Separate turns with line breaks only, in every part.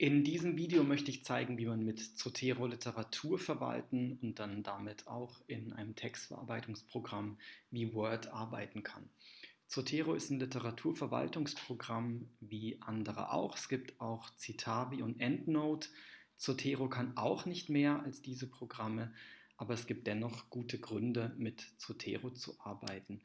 In diesem Video möchte ich zeigen, wie man mit Zotero Literatur verwalten und dann damit auch in einem Textverarbeitungsprogramm wie Word arbeiten kann. Zotero ist ein Literaturverwaltungsprogramm wie andere auch. Es gibt auch Citavi und EndNote. Zotero kann auch nicht mehr als diese Programme, aber es gibt dennoch gute Gründe, mit Zotero zu arbeiten.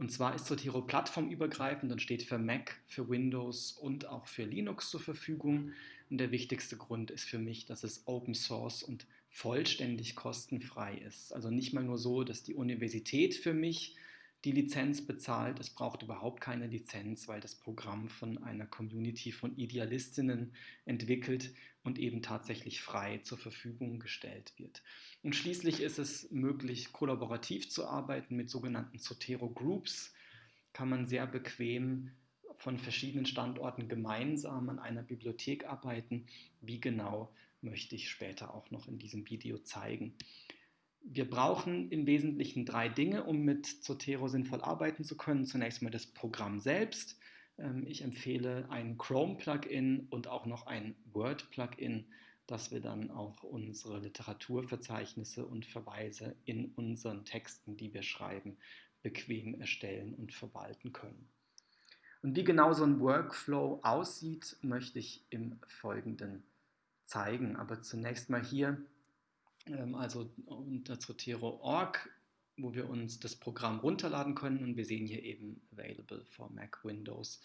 Und zwar ist Zotero plattformübergreifend und steht für Mac, für Windows und auch für Linux zur Verfügung. Und der wichtigste Grund ist für mich, dass es Open Source und vollständig kostenfrei ist. Also nicht mal nur so, dass die Universität für mich die Lizenz bezahlt. Es braucht überhaupt keine Lizenz, weil das Programm von einer Community von Idealistinnen entwickelt und eben tatsächlich frei zur Verfügung gestellt wird. Und schließlich ist es möglich, kollaborativ zu arbeiten mit sogenannten Zotero Groups. Kann man sehr bequem von verschiedenen Standorten gemeinsam an einer Bibliothek arbeiten. Wie genau möchte ich später auch noch in diesem Video zeigen. Wir brauchen im Wesentlichen drei Dinge, um mit Zotero sinnvoll arbeiten zu können. Zunächst mal das Programm selbst. Ähm, ich empfehle ein Chrome-Plugin und auch noch ein Word-Plugin, dass wir dann auch unsere Literaturverzeichnisse und Verweise in unseren Texten, die wir schreiben, bequem erstellen und verwalten können. Und wie genau so ein Workflow aussieht, möchte ich im Folgenden zeigen. Aber zunächst mal hier ähm, also unter Zotero.org, wo wir uns das Programm runterladen können und wir sehen hier eben Available for Mac, Windows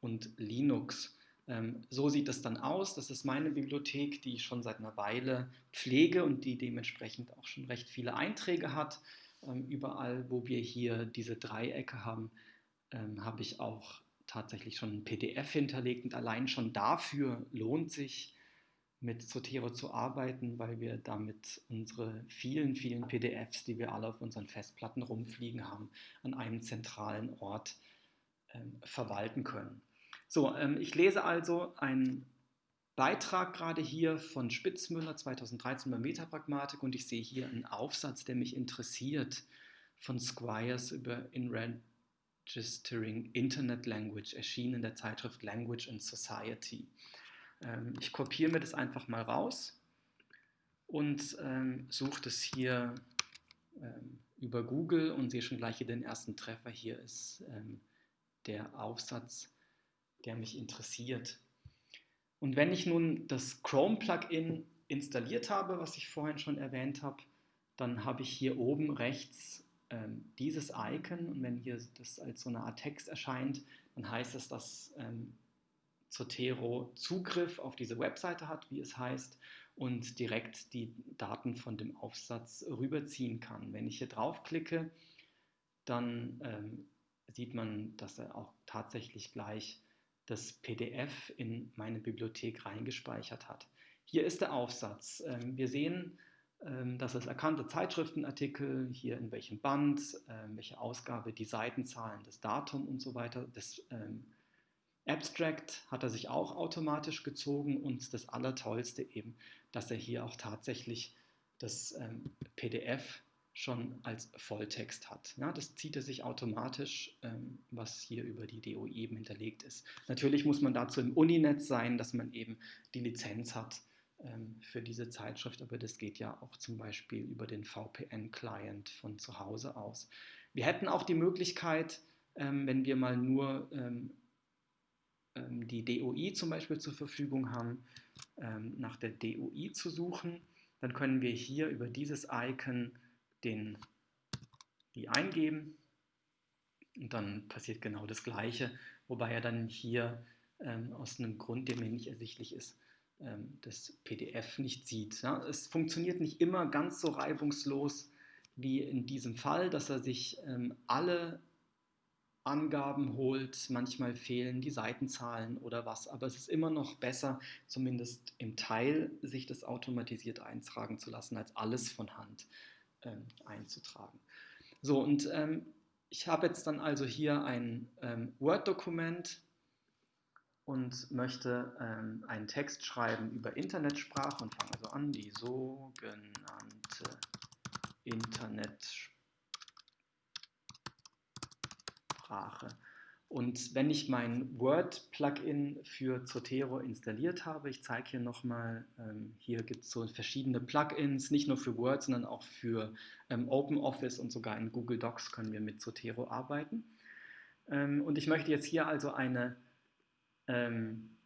und Linux. Ähm, so sieht es dann aus. Das ist meine Bibliothek, die ich schon seit einer Weile pflege und die dementsprechend auch schon recht viele Einträge hat. Ähm, überall, wo wir hier diese Dreiecke haben, habe ich auch tatsächlich schon ein PDF hinterlegt und allein schon dafür lohnt sich mit Zotero zu arbeiten, weil wir damit unsere vielen, vielen PDFs, die wir alle auf unseren Festplatten rumfliegen haben, an einem zentralen Ort ähm, verwalten können. So, ähm, ich lese also einen Beitrag gerade hier von Spitzmüller 2013 bei Metapragmatik und ich sehe hier einen Aufsatz, der mich interessiert, von Squires über In-Registering Internet Language, erschienen in der Zeitschrift Language and Society. Ähm, ich kopiere mir das einfach mal raus und ähm, suche das hier ähm, über Google und sehe schon gleich hier den ersten Treffer. Hier ist ähm, der Aufsatz, der mich interessiert. Und wenn ich nun das Chrome-Plugin installiert habe, was ich vorhin schon erwähnt habe, dann habe ich hier oben rechts ähm, dieses Icon und wenn hier das als so eine Art Text erscheint, dann heißt es, dass ähm, Zotero Zugriff auf diese Webseite hat, wie es heißt, und direkt die Daten von dem Aufsatz rüberziehen kann. Wenn ich hier draufklicke, dann ähm, sieht man, dass er auch tatsächlich gleich das PDF in meine Bibliothek reingespeichert hat. Hier ist der Aufsatz. Ähm, wir sehen, ähm, dass es erkannte Zeitschriftenartikel, hier in welchem Band, ähm, welche Ausgabe, die Seitenzahlen, das Datum und so weiter, das ähm, Abstract hat er sich auch automatisch gezogen und das Allertollste eben, dass er hier auch tatsächlich das ähm, PDF schon als Volltext hat. Ja, das zieht er sich automatisch, ähm, was hier über die DOI eben hinterlegt ist. Natürlich muss man dazu im Uninetz sein, dass man eben die Lizenz hat ähm, für diese Zeitschrift, aber das geht ja auch zum Beispiel über den VPN-Client von zu Hause aus. Wir hätten auch die Möglichkeit, ähm, wenn wir mal nur ähm, die DOI zum Beispiel zur Verfügung haben, ähm, nach der DOI zu suchen. Dann können wir hier über dieses Icon den, die eingeben und dann passiert genau das Gleiche, wobei er dann hier ähm, aus einem Grund, der mir nicht ersichtlich ist, ähm, das PDF nicht sieht. Ja? Es funktioniert nicht immer ganz so reibungslos wie in diesem Fall, dass er sich ähm, alle Angaben holt, manchmal fehlen die Seitenzahlen oder was, aber es ist immer noch besser, zumindest im Teil sich das automatisiert eintragen zu lassen, als alles von Hand ähm, einzutragen. So, und ähm, ich habe jetzt dann also hier ein ähm, Word-Dokument und möchte ähm, einen Text schreiben über Internetsprache und fange also an, die sogenannte Internetsprache. Sprache. Und wenn ich mein Word-Plugin für Zotero installiert habe, ich zeige hier nochmal, ähm, hier gibt es so verschiedene Plugins, nicht nur für Word, sondern auch für ähm, OpenOffice und sogar in Google Docs können wir mit Zotero arbeiten. Ähm, und ich möchte jetzt hier also eine, ähm,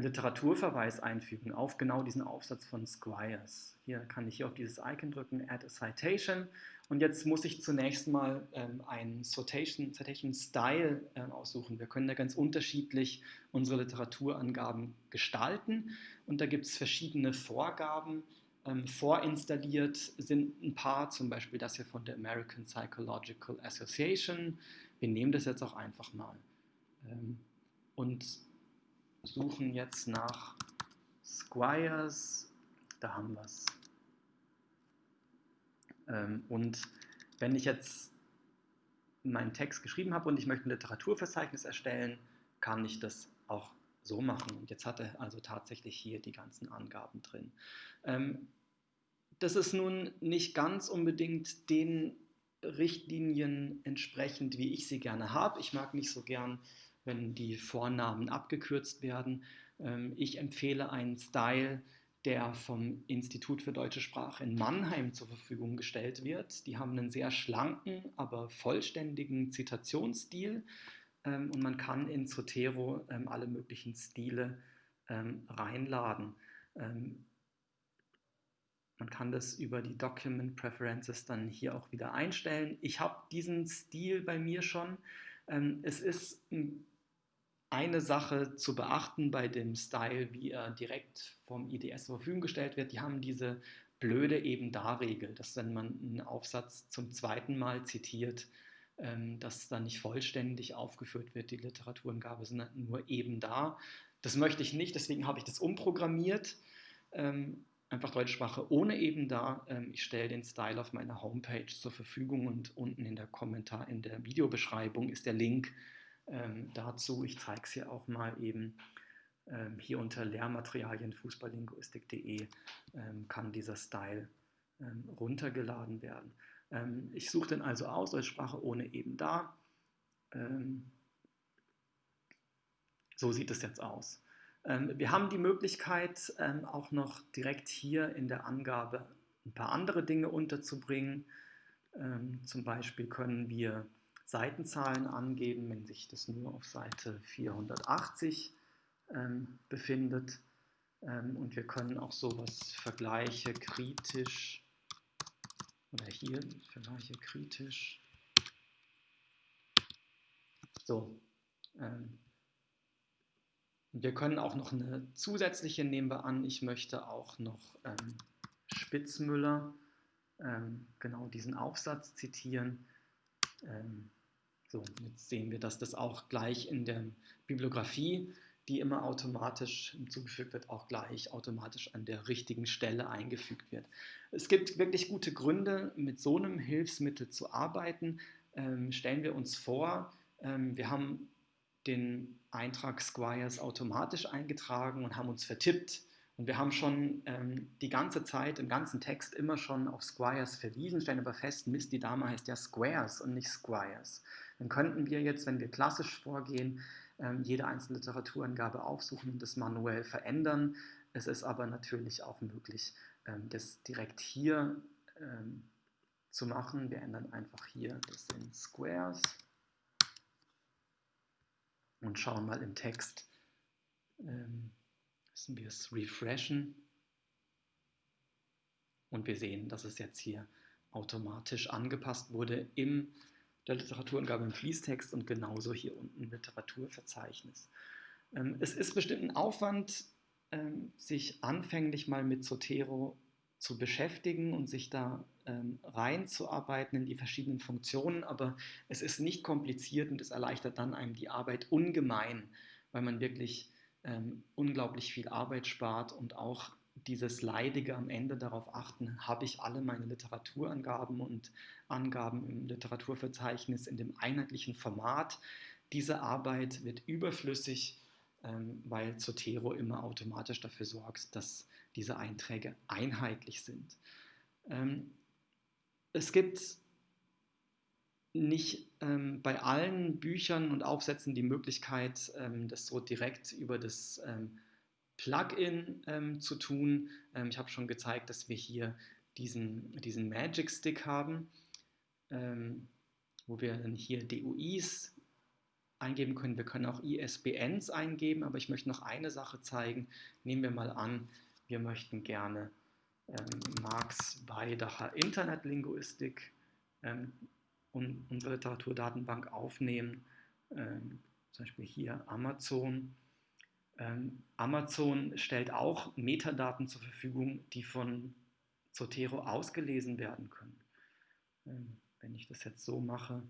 einen Literaturverweis einfügen auf genau diesen Aufsatz von Squires. Hier kann ich hier auf dieses Icon drücken, Add a Citation und jetzt muss ich zunächst mal ähm, einen Citation, Citation Style äh, aussuchen. Wir können da ganz unterschiedlich unsere Literaturangaben gestalten und da gibt es verschiedene Vorgaben. Ähm, vorinstalliert sind ein paar, zum Beispiel das hier von der American Psychological Association. Wir nehmen das jetzt auch einfach mal ähm, und suchen jetzt nach Squires. Da haben wir es. Ähm, und wenn ich jetzt meinen Text geschrieben habe und ich möchte ein Literaturverzeichnis erstellen, kann ich das auch so machen. Und jetzt hat er also tatsächlich hier die ganzen Angaben drin. Ähm, das ist nun nicht ganz unbedingt den Richtlinien entsprechend, wie ich sie gerne habe. Ich mag nicht so gern, wenn die Vornamen abgekürzt werden. Ähm, ich empfehle einen Style, der vom Institut für deutsche Sprache in Mannheim zur Verfügung gestellt wird. Die haben einen sehr schlanken, aber vollständigen Zitationsstil ähm, und man kann in Zotero ähm, alle möglichen Stile reinladen. Man kann das über die Document Preferences dann hier auch wieder einstellen. Ich habe diesen Stil bei mir schon. Es ist ein eine Sache zu beachten bei dem Style, wie er direkt vom IDS zur Verfügung gestellt wird. Die haben diese blöde Eben-Da-Regel, dass wenn man einen Aufsatz zum zweiten Mal zitiert, ähm, dass dann nicht vollständig aufgeführt wird, die Literaturangabe, sondern nur eben da. Das möchte ich nicht, deswegen habe ich das umprogrammiert. Ähm, einfach deutsche Sprache ohne eben da. Ähm, ich stelle den Style auf meiner Homepage zur Verfügung und unten in der Kommentar, in der Videobeschreibung ist der Link ähm, dazu. Ich zeige es hier auch mal eben. Ähm, hier unter Lehrmaterialien fußballlinguistik.de ähm, kann dieser Style ähm, runtergeladen werden. Ähm, ich suche den also aus als Sprache ohne eben da. Ähm, so sieht es jetzt aus. wir haben die Möglichkeit, auch noch direkt hier in der Angabe ein paar andere Dinge unterzubringen. zum Beispiel können wir Seitenzahlen angeben, wenn sich das nur auf Seite 480 ähm, befindet. Ähm, und wir können auch sowas Vergleiche kritisch oder hier Vergleiche kritisch. So. Ähm, wir können auch noch eine zusätzliche nehmen wir an. Ich möchte auch noch ähm, Spitzmüller, ähm, genau diesen Aufsatz zitieren. Ähm, so, jetzt sehen wir, dass das auch gleich in der Bibliografie, die immer automatisch hinzugefügt wird, auch gleich automatisch an der richtigen Stelle eingefügt wird. Es gibt wirklich gute Gründe, mit so einem Hilfsmittel zu arbeiten. Ähm, stellen wir uns vor, ähm, wir haben den Eintrag Squires automatisch eingetragen und haben uns vertippt. Und wir haben schon ähm, die ganze Zeit im ganzen Text immer schon auf Squires verwiesen, stellen aber fest, Mist, die Dame heißt ja Squares und nicht Squires dann könnten wir jetzt, wenn wir klassisch vorgehen, ähm, jede einzelne Literaturangabe aufsuchen und das manuell verändern. Es ist aber natürlich auch möglich, ähm, das direkt hier ähm, zu machen. Wir ändern einfach hier das in Squares und schauen mal im Text, müssen wir es refreshen und wir sehen, dass es jetzt hier automatisch angepasst wurde im der Literaturangabe im Fließtext und genauso hier unten Literaturverzeichnis. Ähm, es ist bestimmt ein Aufwand, ähm, sich anfänglich mal mit Zotero zu beschäftigen und sich da ähm, reinzuarbeiten in die verschiedenen Funktionen, aber es ist nicht kompliziert und es erleichtert dann einem die Arbeit ungemein, weil man wirklich ähm, unglaublich viel Arbeit spart und auch dieses Leidige am Ende darauf achten, habe ich alle meine Literaturangaben und Angaben im Literaturverzeichnis in dem einheitlichen Format. Diese Arbeit wird überflüssig, ähm, weil Zotero immer automatisch dafür sorgt, dass diese Einträge einheitlich sind. Ähm, es gibt nicht ähm, bei allen Büchern und Aufsätzen die Möglichkeit, ähm, das so direkt über das ähm, Plugin ähm, zu tun. Ähm, ich habe schon gezeigt, dass wir hier diesen, diesen Magic Stick haben, ähm, wo wir dann hier DUIs eingeben können. Wir können auch ISBNs eingeben, aber ich möchte noch eine Sache zeigen. Nehmen wir mal an, wir möchten gerne Marx Weidacher Internetlinguistik und unsere Literaturdatenbank aufnehmen, ähm, zum Beispiel hier Amazon. Ähm, Amazon stellt auch Metadaten zur Verfügung, die von Zotero ausgelesen werden können. Ähm, wenn ich das jetzt so mache,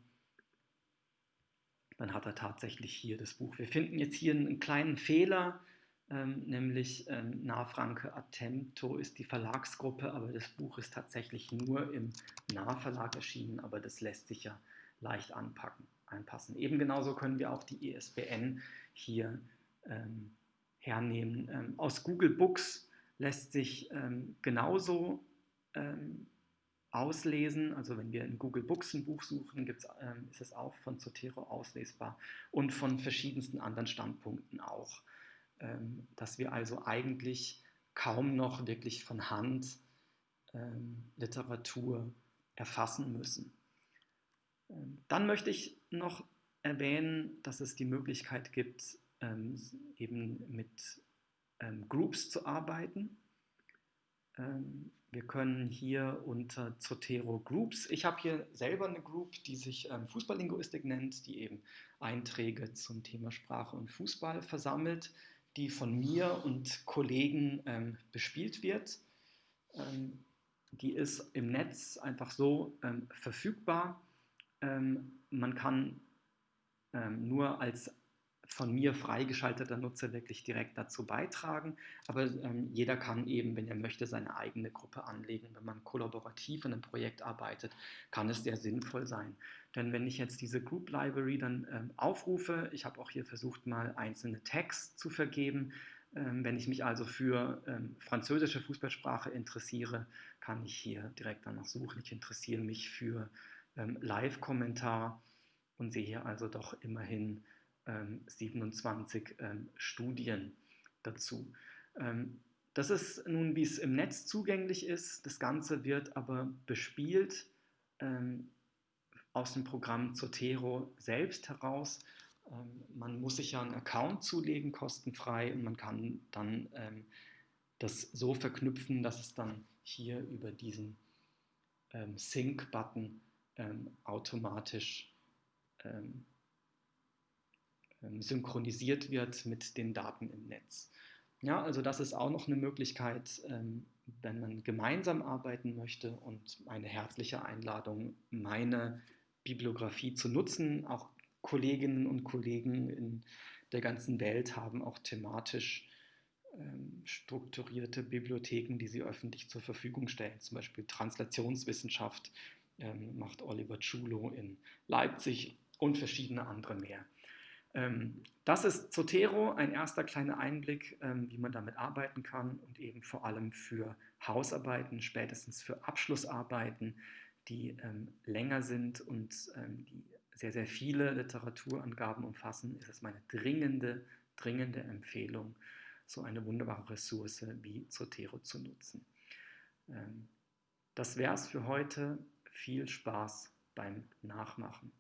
dann hat er tatsächlich hier das Buch. Wir finden jetzt hier einen kleinen Fehler, ähm, nämlich Nahfranke Attempto ist die Verlagsgruppe, aber das Buch ist tatsächlich nur im Nahverlag erschienen, aber das lässt sich ja leicht anpacken, einpassen. Eben genauso können wir auch die ISBN hier ähm, hernehmen. Ähm, aus Google Books lässt sich ähm, genauso ähm, auslesen. Also wenn wir in Google Books ein Buch suchen, ähm, ist es auch von Zotero auslesbar und von verschiedensten anderen Standpunkten auch ähm, dass wir also eigentlich kaum noch wirklich von Hand ähm, Literatur erfassen müssen. Dann möchte ich noch erwähnen, dass es die Möglichkeit gibt, eben mit Groups zu arbeiten. Wir können hier unter Zotero Groups, ich habe hier selber eine Group, die sich Fußballlinguistik nennt, die eben Einträge zum Thema Sprache und Fußball versammelt die von mir und Kollegen ähm, bespielt wird. Ähm, die ist im Netz einfach so ähm, verfügbar. Ähm, man kann ähm, nur als von mir freigeschalteter Nutzer wirklich direkt dazu beitragen. Aber ähm, jeder kann eben, wenn er möchte, seine eigene Gruppe anlegen. Wenn man kollaborativ in einem Projekt arbeitet, kann es sehr sinnvoll sein. Denn wenn ich jetzt diese Group Library dann ähm, aufrufe, ich habe auch hier versucht, mal einzelne Tags zu vergeben. Ähm, wenn ich mich also für ähm, französische Fußballsprache interessiere, kann ich hier direkt danach suchen. Ich interessiere mich für ähm, Live-Kommentar und sehe hier also doch immerhin 27 ähm, ähm, Studien dazu. Ähm, das ist nun, wie es im Netz zugänglich ist. Das Ganze wird aber bespielt aus dem Programm Zotero selbst heraus. man muss sich ja einen Account zulegen, kostenfrei, und man kann dann das so verknüpfen, dass es dann hier über diesen Sync-Button automatisch ähm, synchronisiert wird mit den Daten im Netz. Ja, also das ist auch noch eine Möglichkeit, ähm, wenn man gemeinsam arbeiten möchte und eine herzliche Einladung, meine Bibliografie zu nutzen. Auch Kolleginnen und Kollegen in der ganzen Welt haben auch thematisch ähm, strukturierte Bibliotheken, die sie öffentlich zur Verfügung stellen. Zum Beispiel Translationswissenschaft macht Oliver Chulo in Leipzig und verschiedene andere mehr. Ähm, das ist Zotero, ein erster kleiner Einblick, ähm, wie man damit arbeiten kann und eben vor allem für Hausarbeiten, spätestens für Abschlussarbeiten, die ähm, länger sind und die sehr, sehr viele Literaturangaben umfassen, ist es meine dringende, dringende Empfehlung, so eine wunderbare Ressource wie Zotero zu nutzen. Das wäre es für heute. Viel Spaß beim Nachmachen.